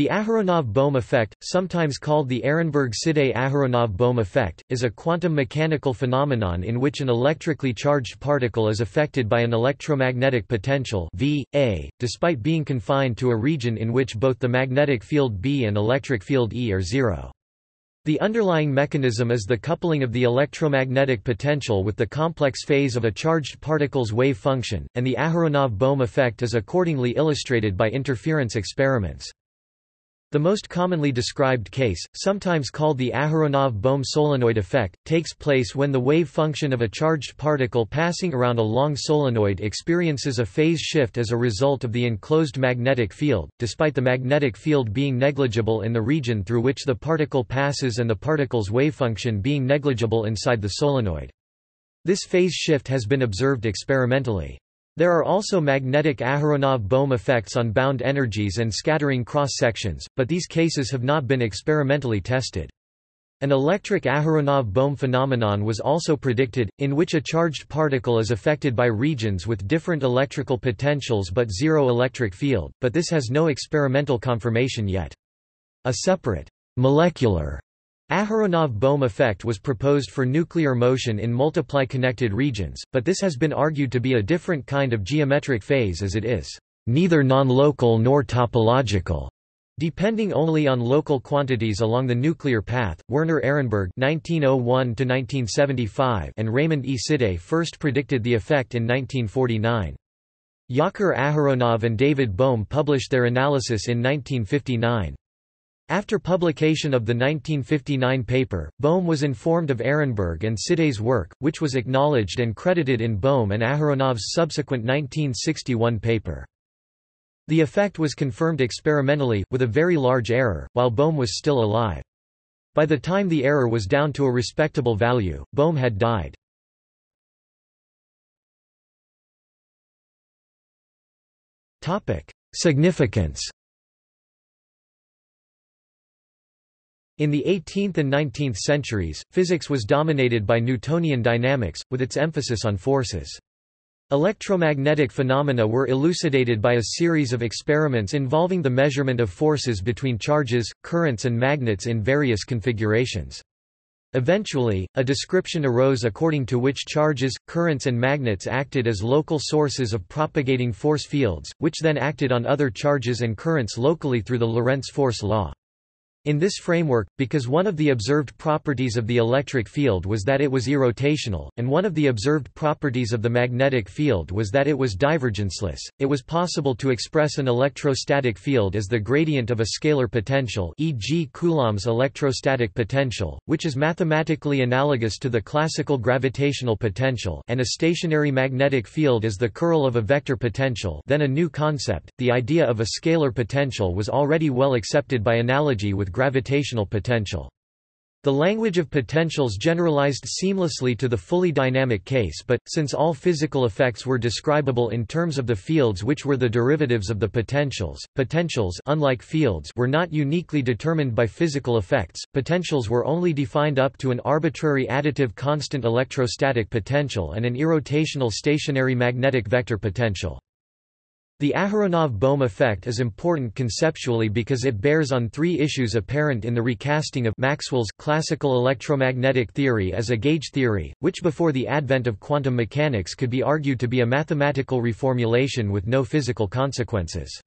The Aharonov-Bohm effect, sometimes called the Ehrenberg-Siday-Aharonov-Bohm effect, is a quantum mechanical phenomenon in which an electrically charged particle is affected by an electromagnetic potential v, a, despite being confined to a region in which both the magnetic field B and electric field E are zero. The underlying mechanism is the coupling of the electromagnetic potential with the complex phase of a charged particle's wave function, and the Aharonov-Bohm effect is accordingly illustrated by interference experiments. The most commonly described case, sometimes called the Aharonov-Bohm solenoid effect, takes place when the wave function of a charged particle passing around a long solenoid experiences a phase shift as a result of the enclosed magnetic field, despite the magnetic field being negligible in the region through which the particle passes and the particle's wavefunction being negligible inside the solenoid. This phase shift has been observed experimentally. There are also magnetic Aharonov-Bohm effects on bound energies and scattering cross-sections, but these cases have not been experimentally tested. An electric Aharonov-Bohm phenomenon was also predicted, in which a charged particle is affected by regions with different electrical potentials but zero electric field, but this has no experimental confirmation yet. A separate, molecular Aharonov-Bohm effect was proposed for nuclear motion in multiply connected regions, but this has been argued to be a different kind of geometric phase as it is neither non-local nor topological. Depending only on local quantities along the nuclear path, Werner Ehrenberg (1901–1975) and Raymond E. Siday first predicted the effect in 1949. Yakir Aharonov and David Bohm published their analysis in 1959. After publication of the 1959 paper, Bohm was informed of Ehrenberg and Siday's work, which was acknowledged and credited in Bohm and Aharonov's subsequent 1961 paper. The effect was confirmed experimentally, with a very large error, while Bohm was still alive. By the time the error was down to a respectable value, Bohm had died. Significance In the 18th and 19th centuries, physics was dominated by Newtonian dynamics, with its emphasis on forces. Electromagnetic phenomena were elucidated by a series of experiments involving the measurement of forces between charges, currents and magnets in various configurations. Eventually, a description arose according to which charges, currents and magnets acted as local sources of propagating force fields, which then acted on other charges and currents locally through the Lorentz force law. In this framework, because one of the observed properties of the electric field was that it was irrotational, and one of the observed properties of the magnetic field was that it was divergenceless, it was possible to express an electrostatic field as the gradient of a scalar potential e.g. Coulomb's electrostatic potential, which is mathematically analogous to the classical gravitational potential and a stationary magnetic field as the curl of a vector potential then a new concept, the idea of a scalar potential was already well accepted by analogy with gravitational potential. The language of potentials generalized seamlessly to the fully dynamic case but, since all physical effects were describable in terms of the fields which were the derivatives of the potentials, potentials unlike fields were not uniquely determined by physical effects, potentials were only defined up to an arbitrary additive constant electrostatic potential and an irrotational stationary magnetic vector potential. The Aharonov-Bohm effect is important conceptually because it bears on three issues apparent in the recasting of Maxwell's classical electromagnetic theory as a gauge theory, which before the advent of quantum mechanics could be argued to be a mathematical reformulation with no physical consequences.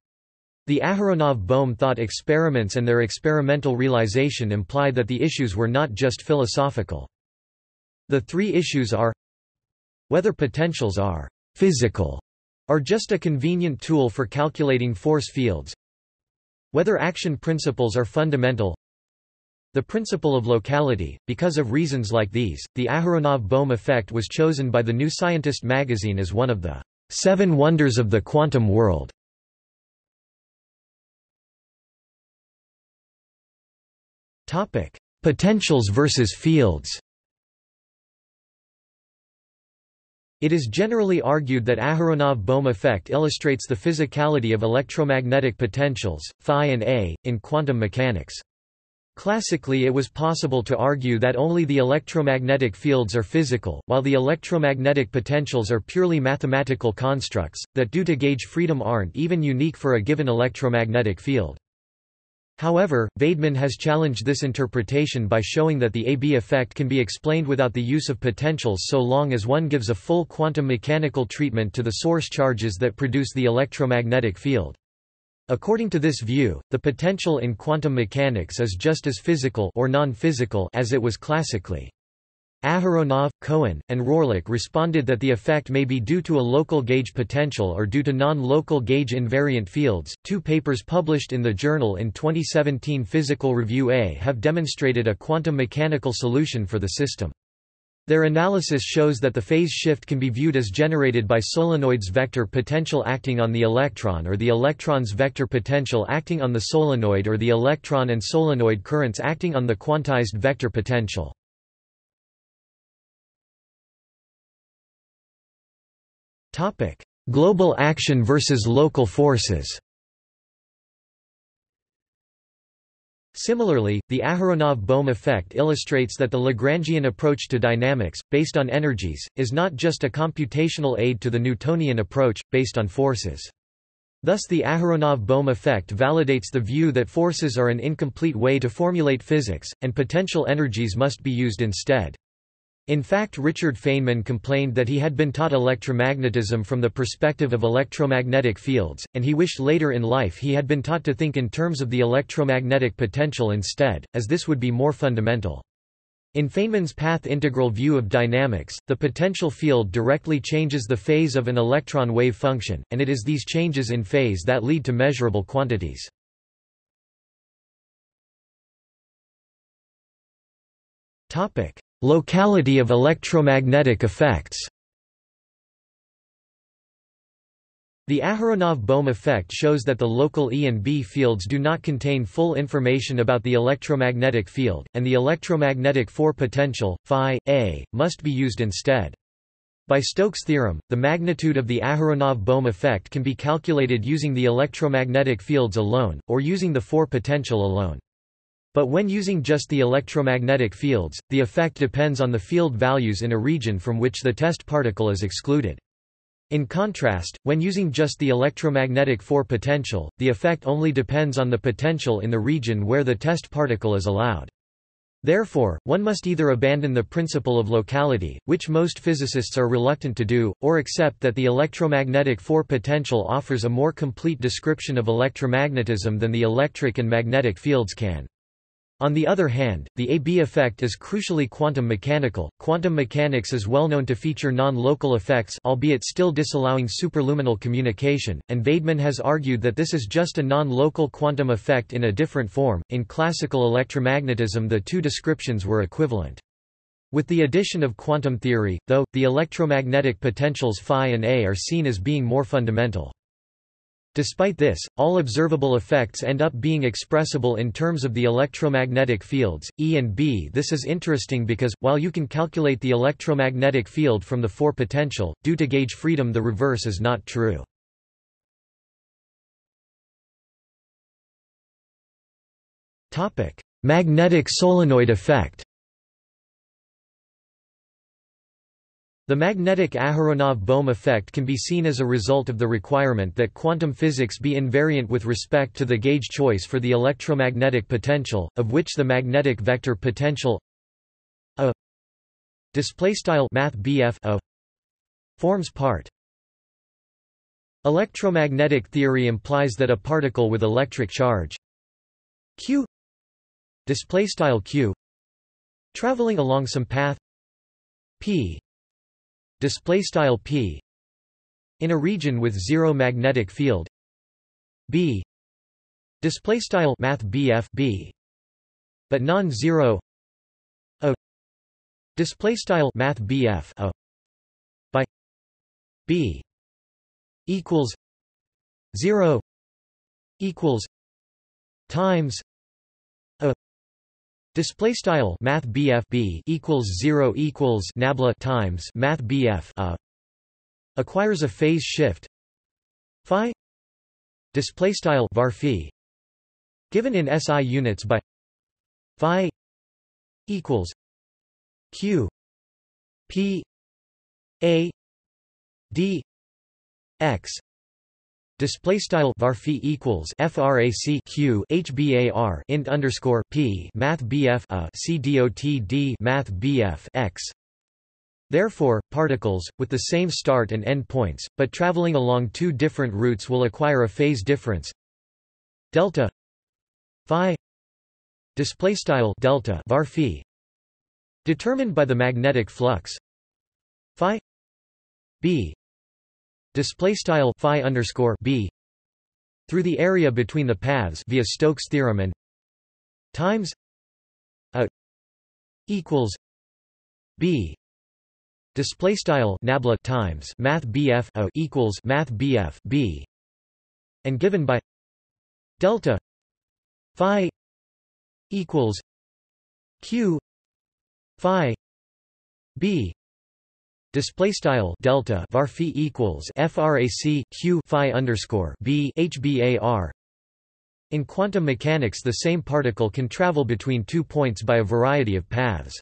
The Aharonov-Bohm thought experiments and their experimental realization imply that the issues were not just philosophical. The three issues are whether potentials are physical are just a convenient tool for calculating force fields. Whether action principles are fundamental. The principle of locality, because of reasons like these, the Aharonov-Bohm effect was chosen by the New Scientist magazine as one of the seven wonders of the quantum world. topic Potentials versus fields It is generally argued that Aharonov-Bohm effect illustrates the physicality of electromagnetic potentials, phi and A, in quantum mechanics. Classically it was possible to argue that only the electromagnetic fields are physical, while the electromagnetic potentials are purely mathematical constructs, that due to gauge freedom aren't even unique for a given electromagnetic field. However, Vaidman has challenged this interpretation by showing that the AB effect can be explained without the use of potentials so long as one gives a full quantum mechanical treatment to the source charges that produce the electromagnetic field. According to this view, the potential in quantum mechanics is just as physical or non-physical as it was classically. Aharonov, Cohen, and Rohrlich responded that the effect may be due to a local gauge potential or due to non-local gauge invariant fields. Two papers published in the journal in 2017 Physical Review A have demonstrated a quantum mechanical solution for the system. Their analysis shows that the phase shift can be viewed as generated by solenoid's vector potential acting on the electron or the electron's vector potential acting on the solenoid or the electron and solenoid currents acting on the quantized vector potential. Topic: Global action versus local forces. Similarly, the Aharonov-Bohm effect illustrates that the Lagrangian approach to dynamics, based on energies, is not just a computational aid to the Newtonian approach, based on forces. Thus the Aharonov-Bohm effect validates the view that forces are an incomplete way to formulate physics, and potential energies must be used instead. In fact Richard Feynman complained that he had been taught electromagnetism from the perspective of electromagnetic fields, and he wished later in life he had been taught to think in terms of the electromagnetic potential instead, as this would be more fundamental. In Feynman's path integral view of dynamics, the potential field directly changes the phase of an electron wave function, and it is these changes in phase that lead to measurable quantities. Topic: Locality of electromagnetic effects The Aharonov-Bohm effect shows that the local E and B fields do not contain full information about the electromagnetic field, and the electromagnetic 4 potential, phi, a, must be used instead. By Stokes' theorem, the magnitude of the Aharonov-Bohm effect can be calculated using the electromagnetic fields alone, or using the 4 potential alone. But when using just the electromagnetic fields, the effect depends on the field values in a region from which the test particle is excluded. In contrast, when using just the electromagnetic 4 potential, the effect only depends on the potential in the region where the test particle is allowed. Therefore, one must either abandon the principle of locality, which most physicists are reluctant to do, or accept that the electromagnetic 4 potential offers a more complete description of electromagnetism than the electric and magnetic fields can. On the other hand, the AB effect is crucially quantum mechanical. Quantum mechanics is well known to feature non-local effects albeit still disallowing superluminal communication, and Vaidman has argued that this is just a non-local quantum effect in a different form. In classical electromagnetism the two descriptions were equivalent. With the addition of quantum theory, though, the electromagnetic potentials phi and A are seen as being more fundamental. Despite this, all observable effects end up being expressible in terms of the electromagnetic fields, E and B. This is interesting because, while you can calculate the electromagnetic field from the 4 potential, due to gauge freedom the reverse is not true. Magnetic solenoid effect The magnetic Aharonov-Bohm effect can be seen as a result of the requirement that quantum physics be invariant with respect to the gauge choice for the electromagnetic potential, of which the magnetic vector potential a forms part. Electromagnetic theory implies that a particle with electric charge q q traveling along some path p display style p in a region with zero magnetic field. B display style math bf b but non-zero. A display style math bf a by b equals 0 equals times Display style Math BF B equals zero equals Nabla times Math BF a acquires a phase shift Phi. Display style var given in SI units by Phi equals Q P A D X Display style var equals frac q hbar int underscore p math bf a c dot d math bf x. Therefore, particles with the same start and end points, but traveling along two different routes, will acquire a phase difference delta phi display style delta var determined by the magnetic flux phi b display style phi underscore b through the area between the paths via Stokes theorem and times a equals b. Display style nabla times math bf a equals math bf b and given by delta phi equals q phi b Display style delta var phi equals frac q phi underscore b hbar. In quantum mechanics, the same particle can travel between two points by a variety of paths.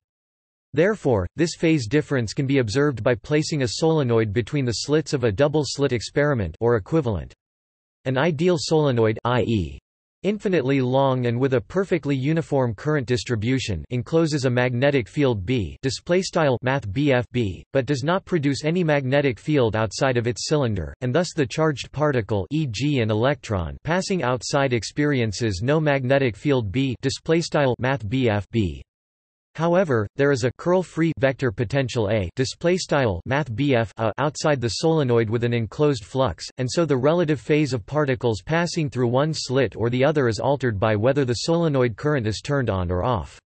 Therefore, this phase difference can be observed by placing a solenoid between the slits of a double-slit experiment or equivalent. An ideal solenoid i.e infinitely long and with a perfectly uniform current distribution encloses a magnetic field B display style math BFB, but does not produce any magnetic field outside of its cylinder, and thus the charged particle e.g. an electron passing outside experiences no magnetic field B display style math BFB. However, there is a curl-free vector potential A display style math BF a outside the solenoid with an enclosed flux, and so the relative phase of particles passing through one slit or the other is altered by whether the solenoid current is turned on or off.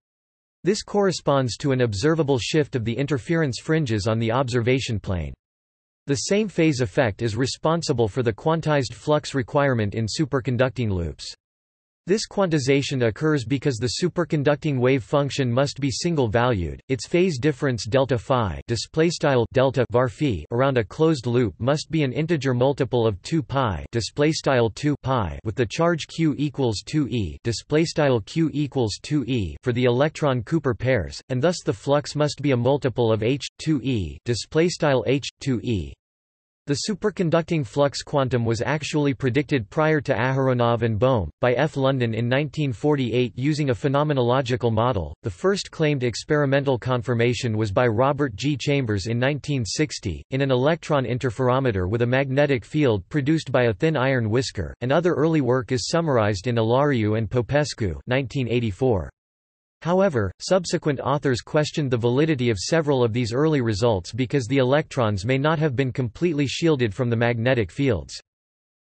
This corresponds to an observable shift of the interference fringes on the observation plane. The same phase effect is responsible for the quantized flux requirement in superconducting loops. This quantization occurs because the superconducting wave function must be single-valued. Its phase difference delta phi displaystyle delta var phi around a closed loop must be an integer multiple of 2 pi displaystyle 2 pi with the charge q equals 2e displaystyle q equals 2e for the electron Cooper pairs, and thus the flux must be a multiple of h 2e displaystyle h 2e. The superconducting flux quantum was actually predicted prior to Aharonov and Bohm, by F. London in 1948 using a phenomenological model. The first claimed experimental confirmation was by Robert G. Chambers in 1960, in an electron interferometer with a magnetic field produced by a thin iron whisker, and other early work is summarized in Olariu and Popescu 1984. However, subsequent authors questioned the validity of several of these early results because the electrons may not have been completely shielded from the magnetic fields.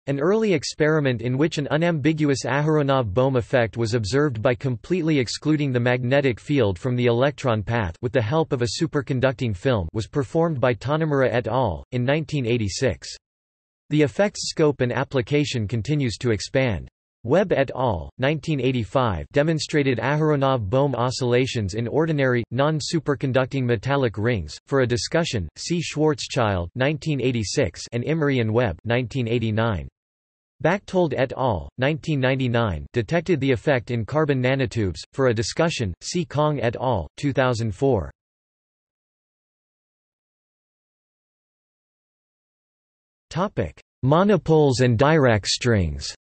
An early experiment in which an unambiguous Aharonov-Bohm effect was observed by completely excluding the magnetic field from the electron path with the help of a superconducting film was performed by Tonomura et al. in 1986. The effect's scope and application continues to expand. Webb et al. 1985 demonstrated Aharonov-Bohm oscillations in ordinary, non-superconducting metallic rings. For a discussion, see Schwarzschild 1986 and Imry and Webb 1989. Bachtold et al. 1999 detected the effect in carbon nanotubes. For a discussion, see Kong et al. 2004. Topic: Monopoles and Dirac strings.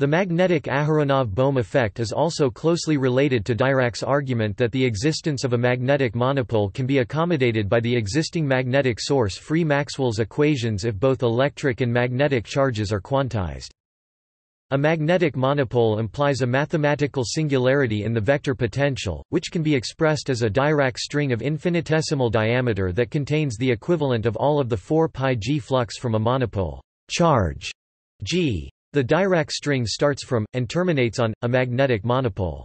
The magnetic Aharonov-Bohm effect is also closely related to Dirac's argument that the existence of a magnetic monopole can be accommodated by the existing magnetic source free Maxwell's equations if both electric and magnetic charges are quantized. A magnetic monopole implies a mathematical singularity in the vector potential, which can be expressed as a Dirac string of infinitesimal diameter that contains the equivalent of all of the 4 pi g flux from a monopole charge g the Dirac string starts from, and terminates on, a magnetic monopole.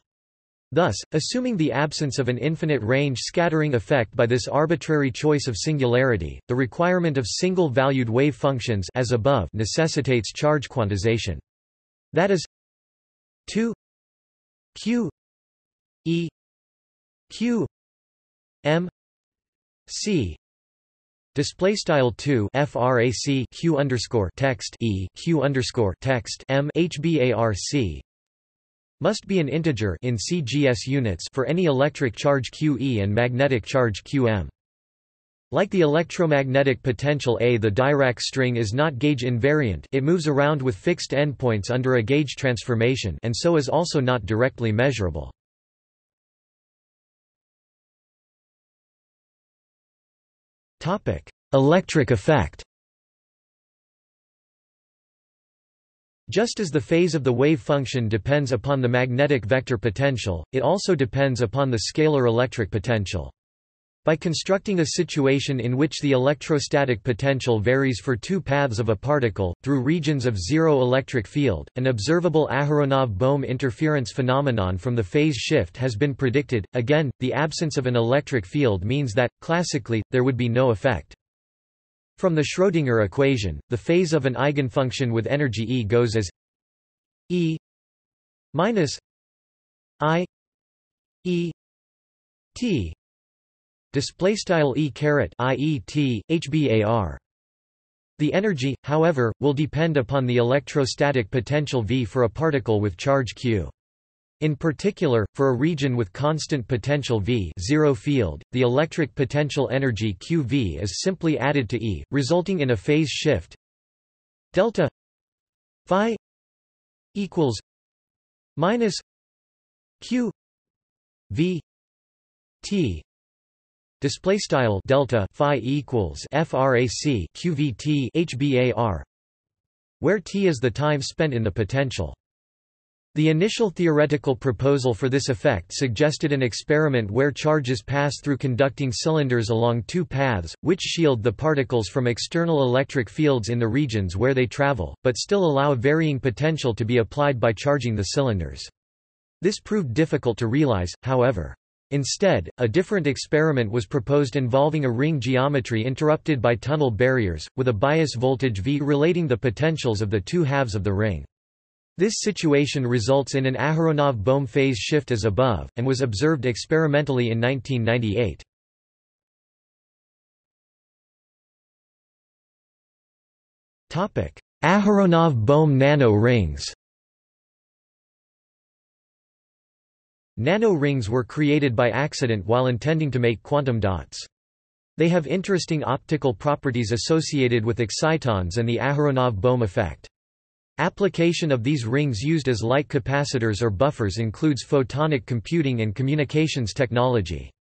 Thus, assuming the absence of an infinite range scattering effect by this arbitrary choice of singularity, the requirement of single-valued wave functions as above necessitates charge quantization. That is 2 q e q m c Display style two frac q underscore text e q underscore text m hbarc must be an integer in CGS units for any electric charge QE and magnetic charge QM. Like the electromagnetic potential A the Dirac string is not gauge invariant it moves around with fixed endpoints under a gauge transformation and so is also not directly measurable. Electric effect Just as the phase of the wave function depends upon the magnetic vector potential, it also depends upon the scalar electric potential. By constructing a situation in which the electrostatic potential varies for two paths of a particle, through regions of zero electric field, an observable Aharonov-Bohm interference phenomenon from the phase shift has been predicted. Again, the absence of an electric field means that, classically, there would be no effect. From the Schrödinger equation, the phase of an eigenfunction with energy E goes as E minus I E T display style e caret iet hbar the energy however will depend upon the electrostatic potential v for a particle with charge q. In particular, for a region with constant potential V zero field, the electric potential energy QV is simply added to E, resulting in a phase shift delta phi equals minus Q V T Display style delta phi equals frac qvt hbar, where t is the time spent in the potential. The initial theoretical proposal for this effect suggested an experiment where charges pass through conducting cylinders along two paths, which shield the particles from external electric fields in the regions where they travel, but still allow varying potential to be applied by charging the cylinders. This proved difficult to realize, however. Instead, a different experiment was proposed involving a ring geometry interrupted by tunnel barriers, with a bias voltage V relating the potentials of the two halves of the ring. This situation results in an Aharonov-Bohm phase shift as above, and was observed experimentally in 1998. Aharonov-Bohm nano rings Nano rings were created by accident while intending to make quantum dots. They have interesting optical properties associated with excitons and the Aharonov-Bohm effect. Application of these rings used as light capacitors or buffers includes photonic computing and communications technology.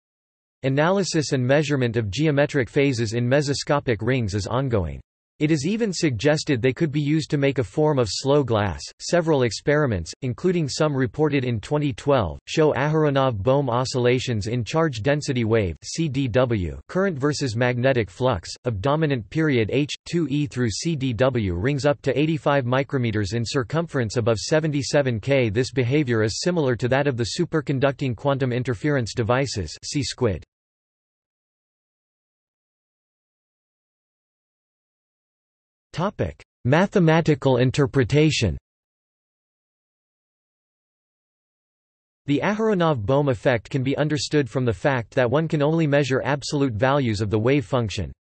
Analysis and measurement of geometric phases in mesoscopic rings is ongoing. It is even suggested they could be used to make a form of slow glass. Several experiments, including some reported in 2012, show Aharonov-Bohm oscillations in charge density wave (CDW) current versus magnetic flux of dominant period h 2e through CDW rings up to 85 micrometers in circumference above 77 K. This behavior is similar to that of the superconducting quantum interference devices. See SQUID. Mathematical interpretation The Aharonov-Bohm effect can be understood from the fact that one can only measure absolute values of the wave function.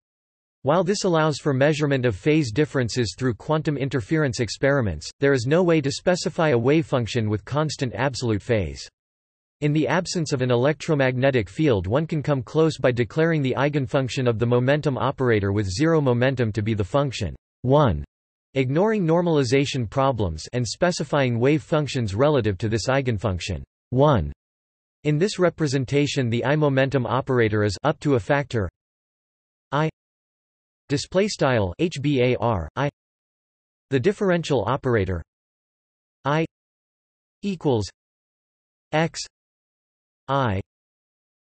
While this allows for measurement of phase differences through quantum interference experiments, there is no way to specify a wave function with constant absolute phase. In the absence of an electromagnetic field one can come close by declaring the eigenfunction of the momentum operator with zero momentum to be the function 1, ignoring normalization problems and specifying wave functions relative to this eigenfunction. 1. In this representation the I momentum operator is up to a factor. I. Display style hbar I. The differential operator. I. Equals. X. I.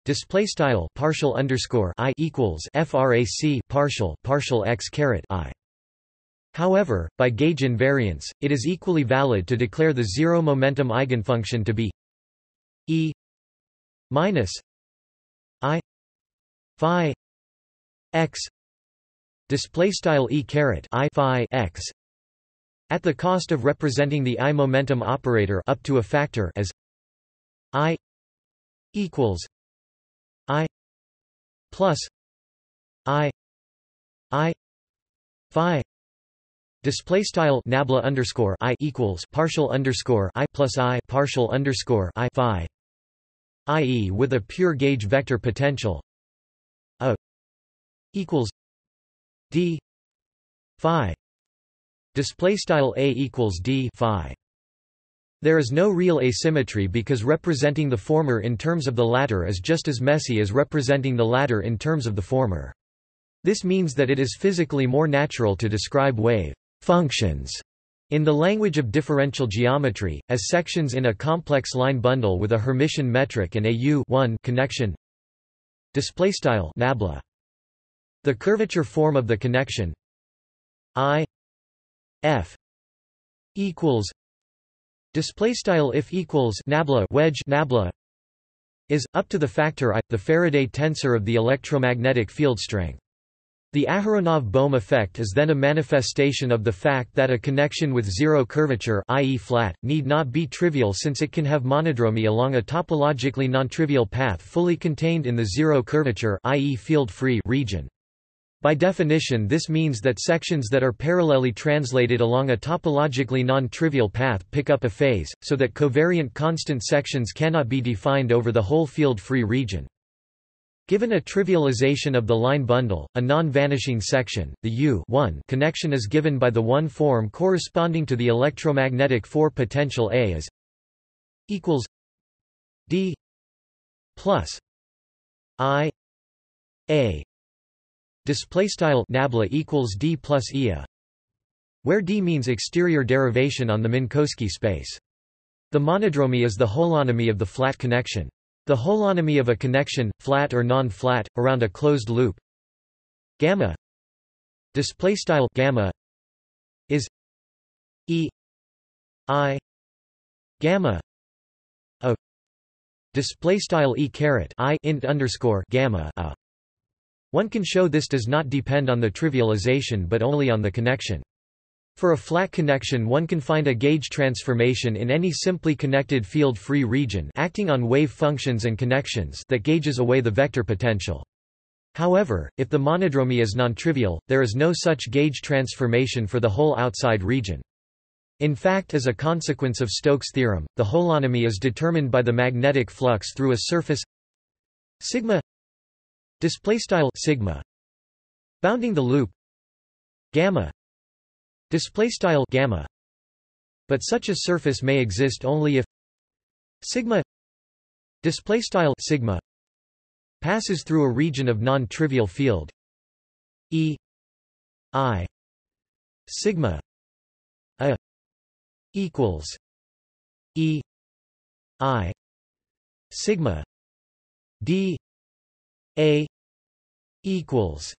Display style partial underscore I equals frac partial partial x caret I However, by gauge invariance, it is equally valid to declare the zero momentum eigenfunction to be E minus I phi x display style E caret I phi x at the cost of representing the I momentum operator up to a factor as I equals I plus I I phi Display style nabla underscore i equals partial underscore i plus i partial underscore i phi, i.e., with a pure gauge vector potential a equals d phi display style a equals d phi there is no real asymmetry because representing the former in terms of the latter is just as messy as representing the latter in terms of the former. This means that it is physically more natural to describe wave functions in the language of differential geometry, as sections in a complex line bundle with a Hermitian metric and a U connection. Nabla. The curvature form of the connection. I f equals display style if equals nabla wedge nabla is up to the factor i the Faraday tensor of the electromagnetic field strength the Aharonov-Bohm effect is then a manifestation of the fact that a connection with zero curvature i.e. flat, need not be trivial since it can have monodromy along a topologically nontrivial path fully contained in the zero curvature i.e. field-free region. By definition this means that sections that are parallelly translated along a topologically non-trivial path pick up a phase, so that covariant constant sections cannot be defined over the whole field-free region. Given a trivialization of the line bundle, a non-vanishing section, the U connection is given by the one form corresponding to the electromagnetic 4 potential A as equals D plus I A. Display style nabla equals d plus ia where d means exterior derivation on the minkowski space. The monodromy is the holonomy of the flat connection the holonomy of a connection flat or non-flat around a closed loop gamma display style gamma is e i gamma a display style e caret i int underscore gamma a one can show this does not depend on the trivialization but only on the connection. For a flat connection one can find a gauge transformation in any simply connected field-free region acting on wave functions and connections that gauges away the vector potential. However, if the monodromy is nontrivial, there is no such gauge transformation for the whole outside region. In fact as a consequence of Stokes' theorem, the holonomy is determined by the magnetic flux through a surface sigma display style sigma bounding the loop gamma display style gamma. But such a surface may exist only if sigma display style sigma passes through a region of non-trivial field e i sigma a equals e i sigma d a equals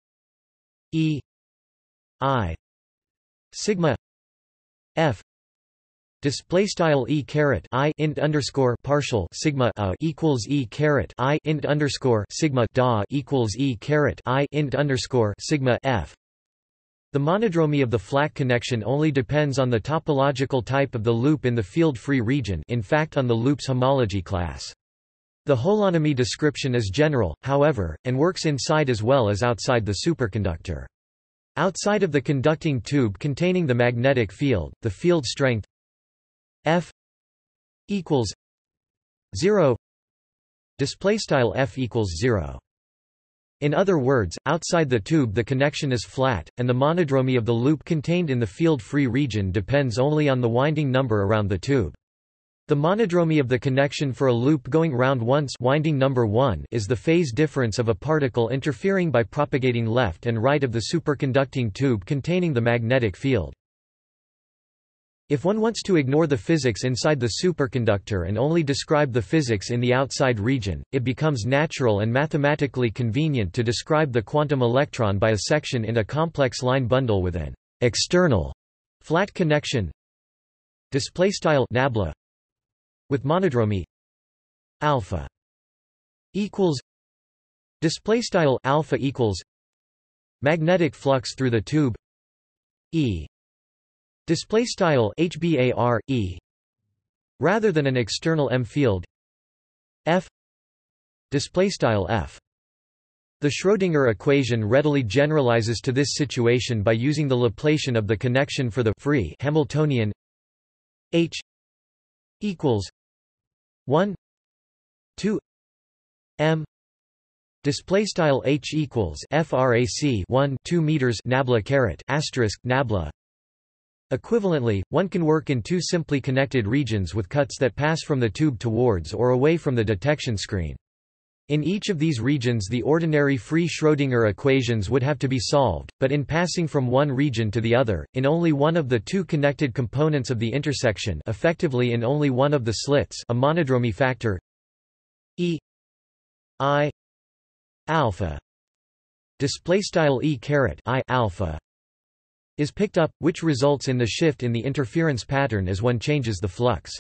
E I sigma F Display style e caret i int underscore partial sigma a equals e caret i int underscore sigma da equals e caret i int underscore sigma f. The monodromy of the flat connection only depends on the topological type of the loop in the field-free region, in fact on the loop's homology class. The holonomy description is general, however, and works inside as well as outside the superconductor. Outside of the conducting tube containing the magnetic field, the field strength F equals 0 display style F equals 0 in other words, outside the tube the connection is flat, and the monodromy of the loop contained in the field-free region depends only on the winding number around the tube. The monodromy of the connection for a loop going round once winding number 1 is the phase difference of a particle interfering by propagating left and right of the superconducting tube containing the magnetic field. If one wants to ignore the physics inside the superconductor and only describe the physics in the outside region, it becomes natural and mathematically convenient to describe the quantum electron by a section in a complex line bundle with an external flat connection display style nabla with monodromy alpha equals display style alpha equals magnetic flux through the tube e display style hbar e rather than an external m field f display style f. The Schrödinger equation readily generalizes to this situation by using the Laplacian of the connection for the free Hamiltonian H equals 1 2 m Display style h equals frac 1 2 meters nabla caret asterisk nabla. Equivalently, one can work in two simply connected regions with cuts that pass from the tube towards or away from the detection screen. In each of these regions the ordinary free Schrödinger equations would have to be solved, but in passing from one region to the other, in only one of the two connected components of the intersection effectively in only one of the slits a monodromy factor E I alpha displaystyle E caret I alpha is picked up, which results in the shift in the interference pattern as one changes the flux.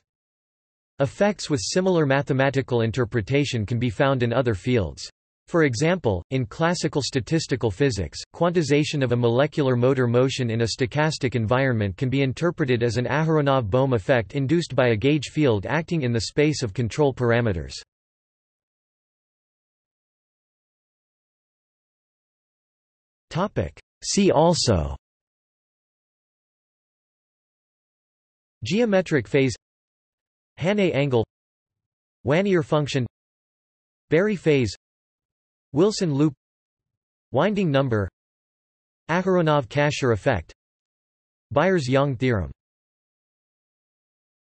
Effects with similar mathematical interpretation can be found in other fields. For example, in classical statistical physics, quantization of a molecular motor motion in a stochastic environment can be interpreted as an Aharonov-Bohm effect induced by a gauge field acting in the space of control parameters. See also Geometric phase Hannay angle Wannier function Berry phase Wilson loop Winding number Aharonov-Casher effect Byers-Yang theorem